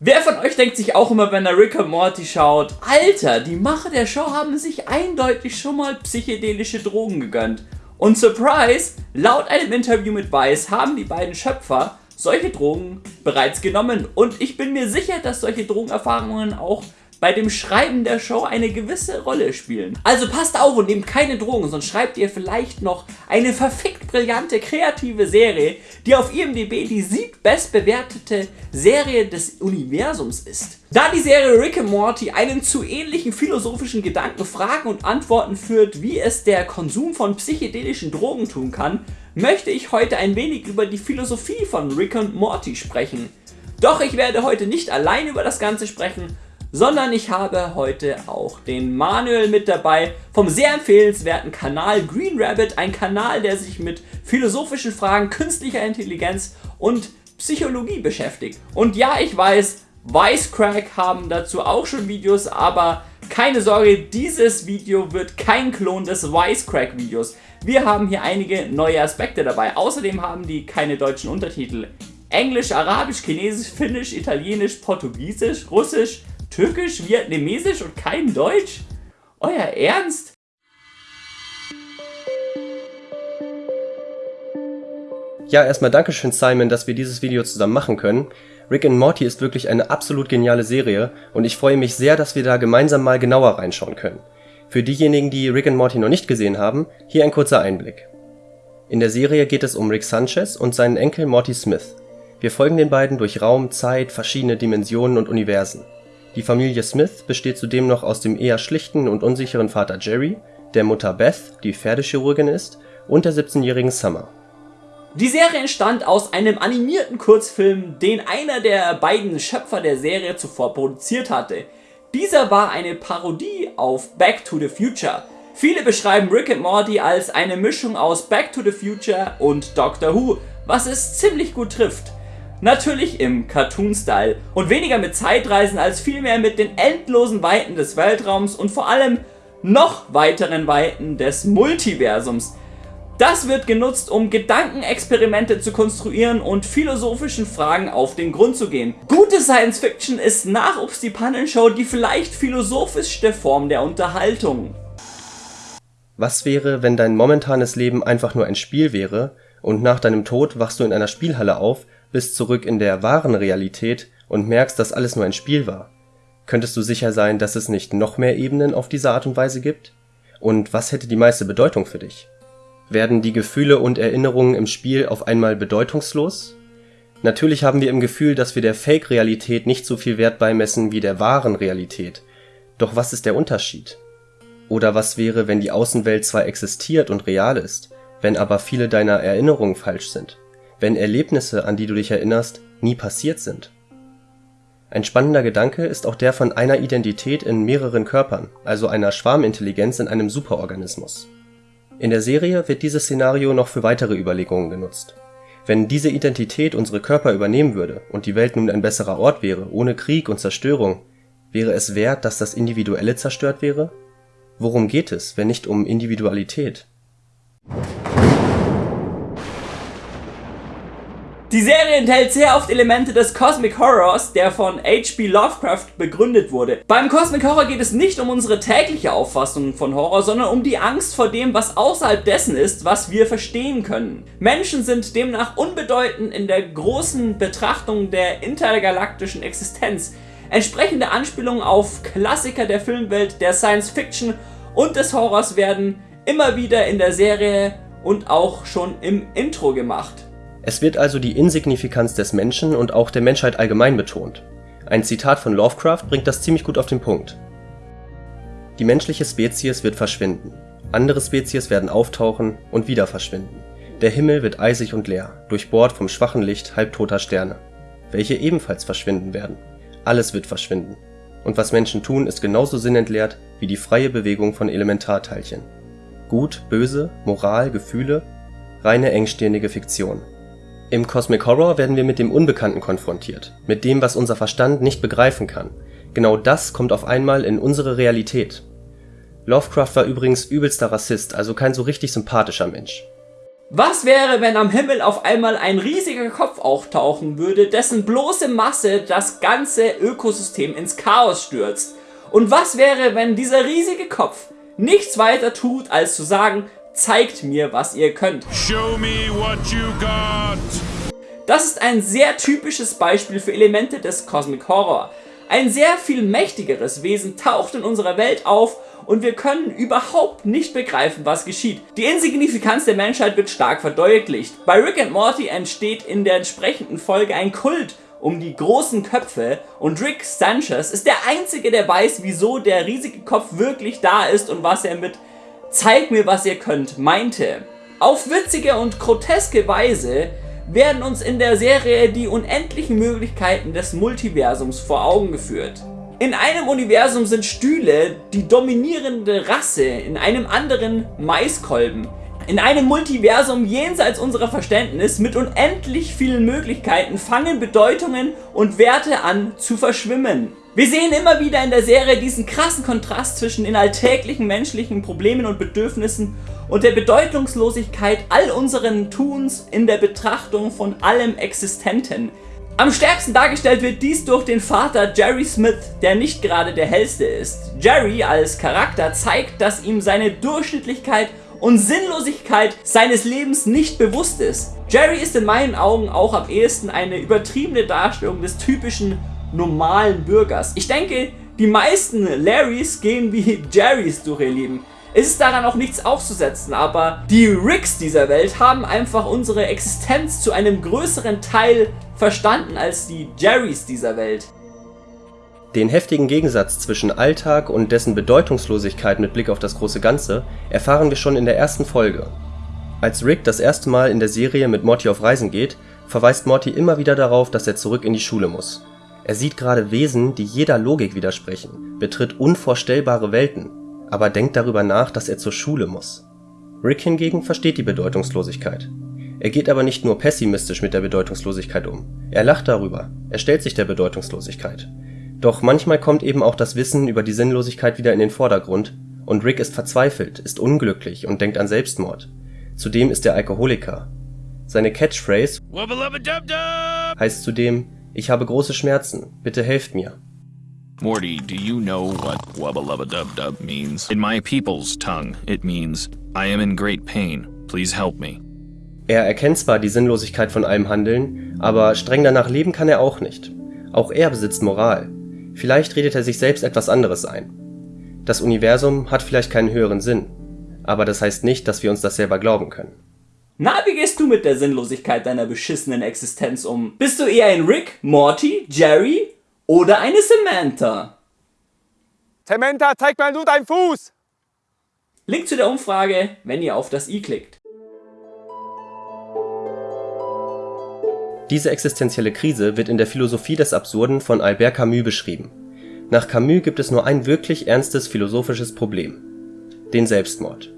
Wer von euch denkt sich auch immer, wenn er Rick und Morty schaut, Alter, die Macher der Show haben sich eindeutig schon mal psychedelische Drogen gegönnt. Und Surprise, laut einem Interview mit Vice haben die beiden Schöpfer solche Drogen bereits genommen und ich bin mir sicher, dass solche Drogenerfahrungen auch bei dem Schreiben der Show eine gewisse Rolle spielen. Also passt auf und nehmt keine Drogen, sonst schreibt ihr vielleicht noch eine verfickt brillante kreative Serie, die auf IMDb die siebbestbewertete Serie des Universums ist. Da die Serie Rick and Morty einen zu ähnlichen philosophischen Gedanken, Fragen und Antworten führt, wie es der Konsum von psychedelischen Drogen tun kann, möchte ich heute ein wenig über die Philosophie von Rick and Morty sprechen. Doch ich werde heute nicht allein über das Ganze sprechen, sondern ich habe heute auch den Manuel mit dabei vom sehr empfehlenswerten Kanal Green Rabbit, ein Kanal, der sich mit philosophischen Fragen künstlicher Intelligenz und Psychologie beschäftigt. Und ja, ich weiß, Wisecrack haben dazu auch schon Videos, aber keine Sorge, dieses Video wird kein Klon des Wisecrack-Videos. Wir haben hier einige neue Aspekte dabei. Außerdem haben die keine deutschen Untertitel. Englisch, Arabisch, Chinesisch, Finnisch, Italienisch, Portugiesisch, Russisch, Türkisch, Vietnamesisch und kein Deutsch? Euer Ernst? Ja, erstmal Dankeschön Simon, dass wir dieses Video zusammen machen können. Rick and Morty ist wirklich eine absolut geniale Serie und ich freue mich sehr, dass wir da gemeinsam mal genauer reinschauen können. Für diejenigen, die Rick and Morty noch nicht gesehen haben, hier ein kurzer Einblick. In der Serie geht es um Rick Sanchez und seinen Enkel Morty Smith. Wir folgen den beiden durch Raum, Zeit, verschiedene Dimensionen und Universen. Die Familie Smith besteht zudem noch aus dem eher schlichten und unsicheren Vater Jerry, der Mutter Beth, die Pferdechirurgin ist, und der 17-jährigen Summer. Die Serie entstand aus einem animierten Kurzfilm, den einer der beiden Schöpfer der Serie zuvor produziert hatte. Dieser war eine Parodie auf Back to the Future. Viele beschreiben Rick and Morty als eine Mischung aus Back to the Future und Doctor Who, was es ziemlich gut trifft. Natürlich im Cartoon-Style und weniger mit Zeitreisen als vielmehr mit den endlosen Weiten des Weltraums und vor allem noch weiteren Weiten des Multiversums. Das wird genutzt, um Gedankenexperimente zu konstruieren und philosophischen Fragen auf den Grund zu gehen. Gute Science Fiction ist nach Ups die Pannenshow die vielleicht philosophischste Form der Unterhaltung. Was wäre, wenn dein momentanes Leben einfach nur ein Spiel wäre und nach deinem Tod wachst du in einer Spielhalle auf bist zurück in der wahren Realität und merkst, dass alles nur ein Spiel war. Könntest du sicher sein, dass es nicht noch mehr Ebenen auf diese Art und Weise gibt? Und was hätte die meiste Bedeutung für dich? Werden die Gefühle und Erinnerungen im Spiel auf einmal bedeutungslos? Natürlich haben wir im Gefühl, dass wir der Fake-Realität nicht so viel Wert beimessen wie der wahren Realität. Doch was ist der Unterschied? Oder was wäre, wenn die Außenwelt zwar existiert und real ist, wenn aber viele deiner Erinnerungen falsch sind? Wenn Erlebnisse, an die du dich erinnerst, nie passiert sind. Ein spannender Gedanke ist auch der von einer Identität in mehreren Körpern, also einer Schwarmintelligenz in einem Superorganismus. In der Serie wird dieses Szenario noch für weitere Überlegungen genutzt. Wenn diese Identität unsere Körper übernehmen würde und die Welt nun ein besserer Ort wäre, ohne Krieg und Zerstörung, wäre es wert, dass das Individuelle zerstört wäre? Worum geht es, wenn nicht um Individualität? Die Serie enthält sehr oft Elemente des Cosmic Horrors, der von H.P. Lovecraft begründet wurde. Beim Cosmic Horror geht es nicht um unsere tägliche Auffassung von Horror, sondern um die Angst vor dem, was außerhalb dessen ist, was wir verstehen können. Menschen sind demnach unbedeutend in der großen Betrachtung der intergalaktischen Existenz. Entsprechende Anspielungen auf Klassiker der Filmwelt, der Science Fiction und des Horrors werden immer wieder in der Serie und auch schon im Intro gemacht. Es wird also die Insignifikanz des Menschen und auch der Menschheit allgemein betont. Ein Zitat von Lovecraft bringt das ziemlich gut auf den Punkt. Die menschliche Spezies wird verschwinden, andere Spezies werden auftauchen und wieder verschwinden. Der Himmel wird eisig und leer, durchbohrt vom schwachen Licht halbtoter Sterne, welche ebenfalls verschwinden werden. Alles wird verschwinden. Und was Menschen tun, ist genauso sinnentleert wie die freie Bewegung von Elementarteilchen. Gut, böse, Moral, Gefühle, reine engstirnige Fiktion. Im Cosmic Horror werden wir mit dem Unbekannten konfrontiert, mit dem, was unser Verstand nicht begreifen kann. Genau das kommt auf einmal in unsere Realität. Lovecraft war übrigens übelster Rassist, also kein so richtig sympathischer Mensch. Was wäre, wenn am Himmel auf einmal ein riesiger Kopf auftauchen würde, dessen bloße Masse das ganze Ökosystem ins Chaos stürzt? Und was wäre, wenn dieser riesige Kopf nichts weiter tut, als zu sagen, zeigt mir, was ihr könnt. Show me what you got. Das ist ein sehr typisches Beispiel für Elemente des Cosmic Horror. Ein sehr viel mächtigeres Wesen taucht in unserer Welt auf und wir können überhaupt nicht begreifen, was geschieht. Die Insignifikanz der Menschheit wird stark verdeutlicht. Bei Rick and Morty entsteht in der entsprechenden Folge ein Kult um die großen Köpfe und Rick Sanchez ist der einzige, der weiß, wieso der riesige Kopf wirklich da ist und was er mit Zeig mir, was ihr könnt meinte. Auf witzige und groteske Weise werden uns in der Serie die unendlichen Möglichkeiten des Multiversums vor Augen geführt. In einem Universum sind Stühle die dominierende Rasse, in einem anderen Maiskolben. In einem Multiversum jenseits unserer Verständnis mit unendlich vielen Möglichkeiten fangen Bedeutungen und Werte an zu verschwimmen. Wir sehen immer wieder in der Serie diesen krassen Kontrast zwischen den alltäglichen menschlichen Problemen und Bedürfnissen und der Bedeutungslosigkeit all unseren Tuns in der Betrachtung von allem Existenten. Am stärksten dargestellt wird dies durch den Vater Jerry Smith, der nicht gerade der hellste ist. Jerry als Charakter zeigt, dass ihm seine Durchschnittlichkeit und Sinnlosigkeit seines Lebens nicht bewusst ist. Jerry ist in meinen Augen auch am ehesten eine übertriebene Darstellung des typischen normalen Bürgers. Ich denke, die meisten Larrys gehen wie Jerrys durch ihr Leben. Es ist daran auch nichts auszusetzen, aber die Ricks dieser Welt haben einfach unsere Existenz zu einem größeren Teil verstanden als die Jerrys dieser Welt. Den heftigen Gegensatz zwischen Alltag und dessen Bedeutungslosigkeit mit Blick auf das große Ganze erfahren wir schon in der ersten Folge. Als Rick das erste Mal in der Serie mit Morty auf Reisen geht, verweist Morty immer wieder darauf, dass er zurück in die Schule muss. Er sieht gerade Wesen, die jeder Logik widersprechen, betritt unvorstellbare Welten, aber denkt darüber nach, dass er zur Schule muss. Rick hingegen versteht die Bedeutungslosigkeit er geht aber nicht nur pessimistisch mit der Bedeutungslosigkeit um. Er lacht darüber, er stellt sich der Bedeutungslosigkeit. Doch manchmal kommt eben auch das Wissen über die Sinnlosigkeit wieder in den Vordergrund und Rick ist verzweifelt, ist unglücklich und denkt an Selbstmord. Zudem ist er Alkoholiker. Seine Catchphrase heißt zudem Ich habe große Schmerzen, bitte helft mir. Morty, do you know what wubba means? In my people's tongue, it means I am in great pain, please help me. Er erkennt zwar die Sinnlosigkeit von allem Handeln, aber streng danach leben kann er auch nicht. Auch er besitzt Moral. Vielleicht redet er sich selbst etwas anderes ein. Das Universum hat vielleicht keinen höheren Sinn, aber das heißt nicht, dass wir uns das selber glauben können. Na, wie gehst du mit der Sinnlosigkeit deiner beschissenen Existenz um? Bist du eher ein Rick, Morty, Jerry oder eine Samantha? Samantha, zeig mal nur deinen Fuß! Link zu der Umfrage, wenn ihr auf das i klickt. Diese existenzielle Krise wird in der Philosophie des Absurden von Albert Camus beschrieben. Nach Camus gibt es nur ein wirklich ernstes philosophisches Problem: den Selbstmord.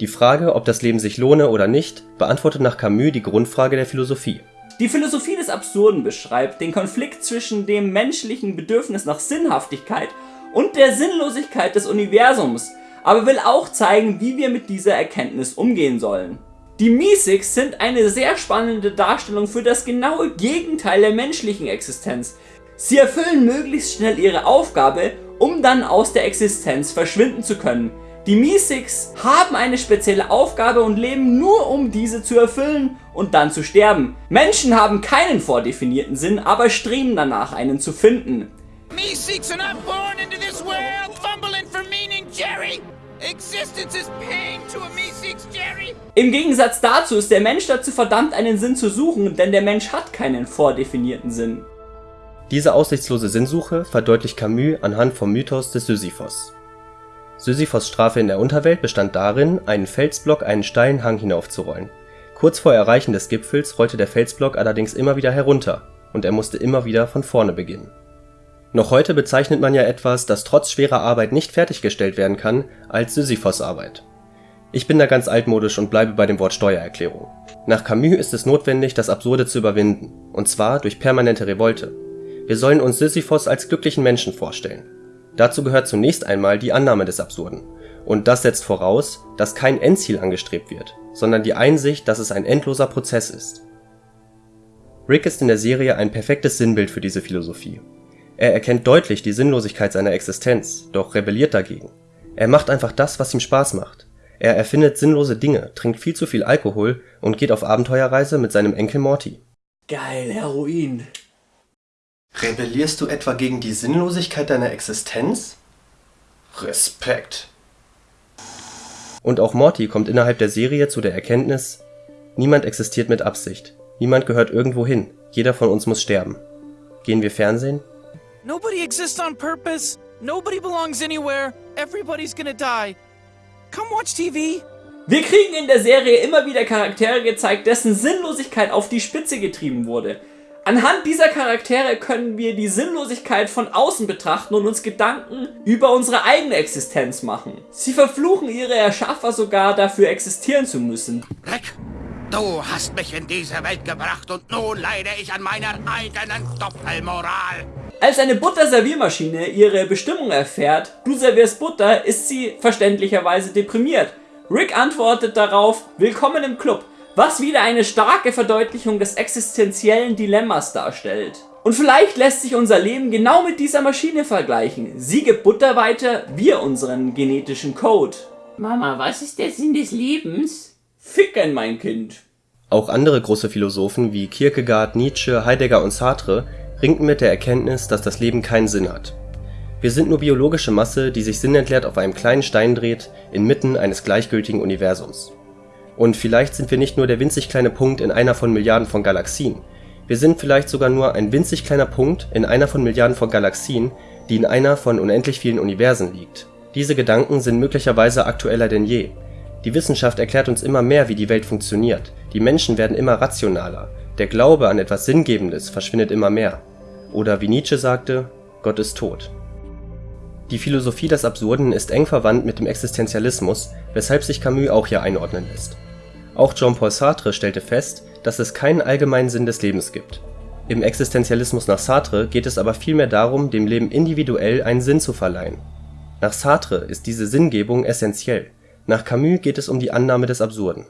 Die Frage, ob das Leben sich lohne oder nicht, beantwortet nach Camus die Grundfrage der Philosophie. Die Philosophie des Absurden beschreibt den Konflikt zwischen dem menschlichen Bedürfnis nach Sinnhaftigkeit und der Sinnlosigkeit des Universums, aber will auch zeigen, wie wir mit dieser Erkenntnis umgehen sollen die Meeseeks sind eine sehr spannende Darstellung für das genaue Gegenteil der menschlichen Existenz. Sie erfüllen möglichst schnell ihre Aufgabe, um dann aus der Existenz verschwinden zu können. Die Meeseeks haben eine spezielle Aufgabe und leben nur um diese zu erfüllen und dann zu sterben. Menschen haben keinen vordefinierten Sinn, aber streben danach einen zu finden. Meeseeks are not born into this world fumbling for meaning, Jerry! Existence is pain to a Meeseeks, Jerry! Im Gegensatz dazu ist der Mensch dazu verdammt, einen Sinn zu suchen, denn der Mensch hat keinen vordefinierten Sinn. Diese aussichtslose Sinnsuche verdeutlicht Camus anhand vom Mythos des Sisyphos. Sisyphos Strafe in der Unterwelt bestand darin, einen Felsblock einen steilen Hang hinaufzurollen. Kurz vor Erreichen des Gipfels rollte der Felsblock allerdings immer wieder herunter und er musste immer wieder von vorne beginnen noch heute bezeichnet man ja etwas, das trotz schwerer Arbeit nicht fertiggestellt werden kann, als Sisyphos-Arbeit. Ich bin da ganz altmodisch und bleibe bei dem Wort Steuererklärung. Nach Camus ist es notwendig, das Absurde zu überwinden, und zwar durch permanente Revolte. Wir sollen uns Sisyphos als glücklichen Menschen vorstellen. Dazu gehört zunächst einmal die Annahme des Absurden. und das setzt voraus, dass kein Endziel angestrebt wird, sondern die Einsicht, dass es ein endloser Prozess ist. Rick ist in der Serie ein perfektes Sinnbild für diese Philosophie. Er erkennt deutlich die Sinnlosigkeit seiner Existenz, doch rebelliert dagegen. Er macht einfach das, was ihm Spaß macht. Er erfindet sinnlose Dinge, trinkt viel zu viel Alkohol und geht auf Abenteuerreise mit seinem Enkel Morty. Geil, Heroin. Rebellierst du etwa gegen die Sinnlosigkeit deiner Existenz? Respekt. Und auch Morty kommt innerhalb der Serie zu der Erkenntnis, niemand existiert mit Absicht. Niemand gehört irgendwo hin. Jeder von uns muss sterben. Gehen wir Fernsehen? Nobody exists on purpose. Nobody belongs anywhere. Everybody's gonna die. Come watch TV. Wir kriegen in der Serie immer wieder Charaktere gezeigt, dessen Sinnlosigkeit auf die Spitze getrieben wurde. Anhand dieser Charaktere können wir die Sinnlosigkeit von außen betrachten und uns Gedanken über unsere eigene Existenz machen. Sie verfluchen ihre Erschaffer sogar dafür existieren zu müssen. Rick, du hast mich in diese Welt gebracht und nun leide ich an meiner eigenen Doppelmoral. Als eine Butterserviermaschine ihre Bestimmung erfährt, du servierst Butter, ist sie verständlicherweise deprimiert. Rick antwortet darauf, willkommen im Club, was wieder eine starke Verdeutlichung des existenziellen Dilemmas darstellt. Und vielleicht lässt sich unser Leben genau mit dieser Maschine vergleichen. Sie gibt Butter weiter, wir unseren genetischen Code. Mama, was ist der Sinn des Lebens? Ficken, mein Kind. Auch andere große Philosophen wie Kierkegaard, Nietzsche, Heidegger und Sartre ringten mit der Erkenntnis, dass das Leben keinen Sinn hat. Wir sind nur biologische Masse, die sich sinnentleert auf einem kleinen Stein dreht, inmitten eines gleichgültigen Universums. Und vielleicht sind wir nicht nur der winzig kleine Punkt in einer von Milliarden von Galaxien. Wir sind vielleicht sogar nur ein winzig kleiner Punkt in einer von Milliarden von Galaxien, die in einer von unendlich vielen Universen liegt. Diese Gedanken sind möglicherweise aktueller denn je. Die Wissenschaft erklärt uns immer mehr, wie die Welt funktioniert. Die Menschen werden immer rationaler. Der Glaube an etwas Sinngebendes verschwindet immer mehr. Oder wie Nietzsche sagte, Gott ist tot. Die Philosophie des Absurden ist eng verwandt mit dem Existenzialismus, weshalb sich Camus auch hier einordnen lässt. Auch Jean-Paul Sartre stellte fest, dass es keinen allgemeinen Sinn des Lebens gibt. Im Existenzialismus nach Sartre geht es aber vielmehr darum, dem Leben individuell einen Sinn zu verleihen. Nach Sartre ist diese Sinngebung essentiell, nach Camus geht es um die Annahme des Absurden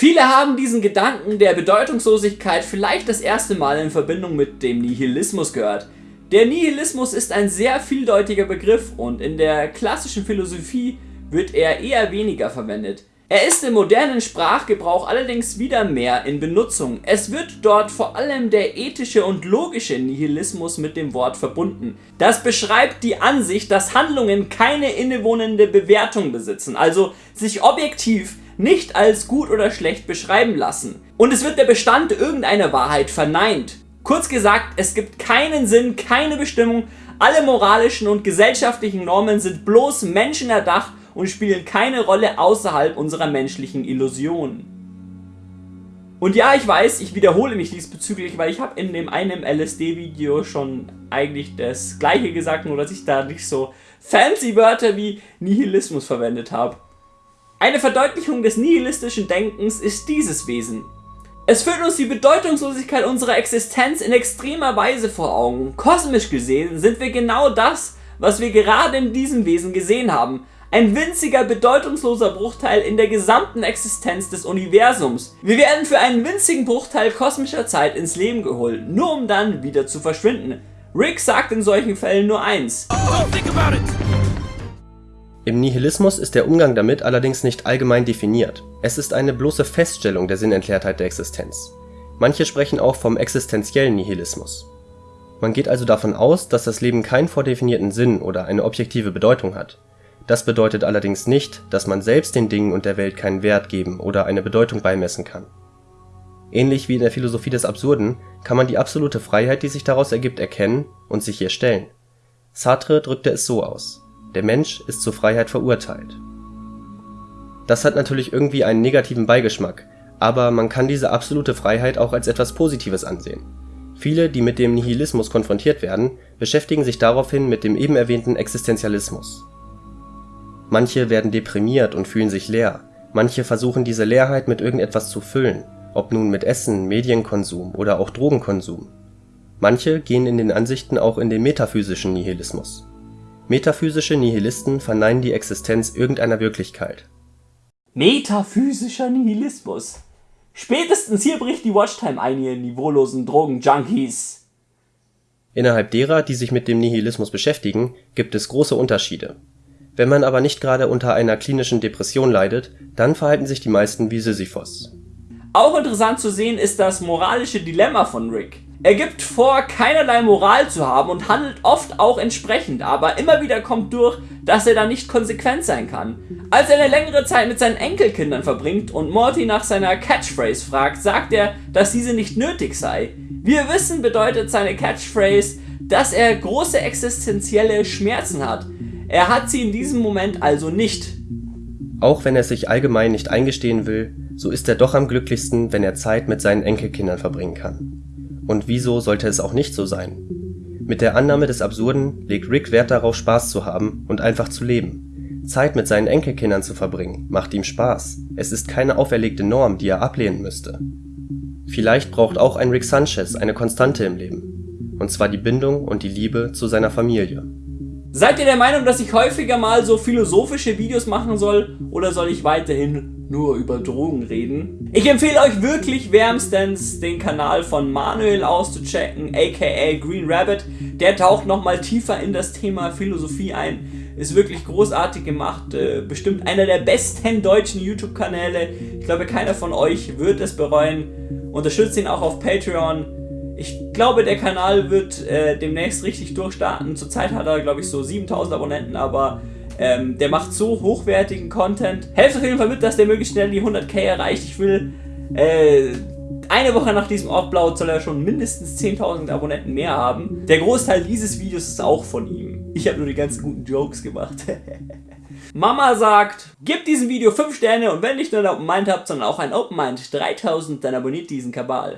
Viele haben diesen Gedanken der Bedeutungslosigkeit vielleicht das erste Mal in Verbindung mit dem Nihilismus gehört. Der Nihilismus ist ein sehr vieldeutiger Begriff und in der klassischen Philosophie wird er eher weniger verwendet. Er ist im modernen Sprachgebrauch allerdings wieder mehr in Benutzung. Es wird dort vor allem der ethische und logische Nihilismus mit dem Wort verbunden. Das beschreibt die Ansicht, dass Handlungen keine innewohnende Bewertung besitzen, also sich objektiv nicht als gut oder schlecht beschreiben lassen. Und es wird der Bestand irgendeiner Wahrheit verneint. Kurz gesagt, es gibt keinen Sinn, keine Bestimmung, alle moralischen und gesellschaftlichen Normen sind bloß menschenerdacht und spielen keine Rolle außerhalb unserer menschlichen Illusionen. Und ja, ich weiß, ich wiederhole mich diesbezüglich, weil ich habe in dem einen LSD-Video schon eigentlich das gleiche gesagt, nur dass ich da nicht so fancy Wörter wie Nihilismus verwendet habe. Eine Verdeutlichung des nihilistischen Denkens ist dieses Wesen. Es führt uns die Bedeutungslosigkeit unserer Existenz in extremer Weise vor Augen. Kosmisch gesehen sind wir genau das, was wir gerade in diesem Wesen gesehen haben. Ein winziger, bedeutungsloser Bruchteil in der gesamten Existenz des Universums. Wir werden für einen winzigen Bruchteil kosmischer Zeit ins Leben geholt, nur um dann wieder zu verschwinden. Rick sagt in solchen Fällen nur eins. Don't think about it. Im Nihilismus ist der Umgang damit allerdings nicht allgemein definiert. Es ist eine bloße Feststellung der Sinnentleertheit der Existenz. Manche sprechen auch vom existenziellen Nihilismus. Man geht also davon aus, dass das Leben keinen vordefinierten Sinn oder eine objektive Bedeutung hat. Das bedeutet allerdings nicht, dass man selbst den Dingen und der Welt keinen Wert geben oder eine Bedeutung beimessen kann. Ähnlich wie in der Philosophie des Absurden kann man die absolute Freiheit, die sich daraus ergibt, erkennen und sich ihr stellen. Sartre drückte es so aus der Mensch ist zur Freiheit verurteilt. Das hat natürlich irgendwie einen negativen Beigeschmack, aber man kann diese absolute Freiheit auch als etwas Positives ansehen. Viele, die mit dem Nihilismus konfrontiert werden, beschäftigen sich daraufhin mit dem eben erwähnten Existenzialismus. Manche werden deprimiert und fühlen sich leer, manche versuchen diese Leerheit mit irgendetwas zu füllen, ob nun mit Essen, Medienkonsum oder auch Drogenkonsum. Manche gehen in den Ansichten auch in den metaphysischen Nihilismus. Metaphysische Nihilisten verneinen die Existenz irgendeiner Wirklichkeit. Metaphysischer Nihilismus. Spätestens hier bricht die Watchtime ein, ihr niveaulosen Drogenjunkies. Innerhalb derer, die sich mit dem Nihilismus beschäftigen, gibt es große Unterschiede. Wenn man aber nicht gerade unter einer klinischen Depression leidet, dann verhalten sich die meisten wie Sisyphos. Auch interessant zu sehen ist das moralische Dilemma von Rick. Er gibt vor, keinerlei Moral zu haben und handelt oft auch entsprechend, aber immer wieder kommt durch, dass er da nicht konsequent sein kann. Als er eine längere Zeit mit seinen Enkelkindern verbringt und Morty nach seiner Catchphrase fragt, sagt er, dass diese nicht nötig sei. Wir wissen, bedeutet seine Catchphrase, dass er große existenzielle Schmerzen hat. Er hat sie in diesem Moment also nicht. Auch wenn er sich allgemein nicht eingestehen will, so ist er doch am glücklichsten, wenn er Zeit mit seinen Enkelkindern verbringen kann. Und wieso sollte es auch nicht so sein? Mit der Annahme des Absurden legt Rick Wert darauf, Spaß zu haben und einfach zu leben. Zeit mit seinen Enkelkindern zu verbringen, macht ihm Spaß. Es ist keine auferlegte Norm, die er ablehnen müsste. Vielleicht braucht auch ein Rick Sanchez eine Konstante im Leben. Und zwar die Bindung und die Liebe zu seiner Familie. Seid ihr der Meinung, dass ich häufiger mal so philosophische Videos machen soll? Oder soll ich weiterhin nur über Drogen reden. Ich empfehle euch wirklich wärmstens den Kanal von Manuel auszuchecken, aka Green Rabbit. Der taucht nochmal tiefer in das Thema Philosophie ein. Ist wirklich großartig gemacht, äh, bestimmt einer der besten deutschen YouTube-Kanäle. Ich glaube, keiner von euch wird es bereuen. Unterstützt ihn auch auf Patreon. Ich glaube, der Kanal wird äh, demnächst richtig durchstarten. Zurzeit hat er, glaube ich, so 7000 Abonnenten, aber ähm, der macht so hochwertigen Content. Helft auf jeden Fall mit, dass der möglichst schnell die 100k erreicht. Ich will, äh, eine Woche nach diesem Aufblau soll er schon mindestens 10.000 Abonnenten mehr haben. Der Großteil dieses Videos ist auch von ihm. Ich habe nur die ganzen guten Jokes gemacht. Mama sagt, gib diesem Video 5 Sterne und wenn nicht nur ein Open Mind habt, sondern auch ein Open Mind 3000, dann abonniert diesen Kabal.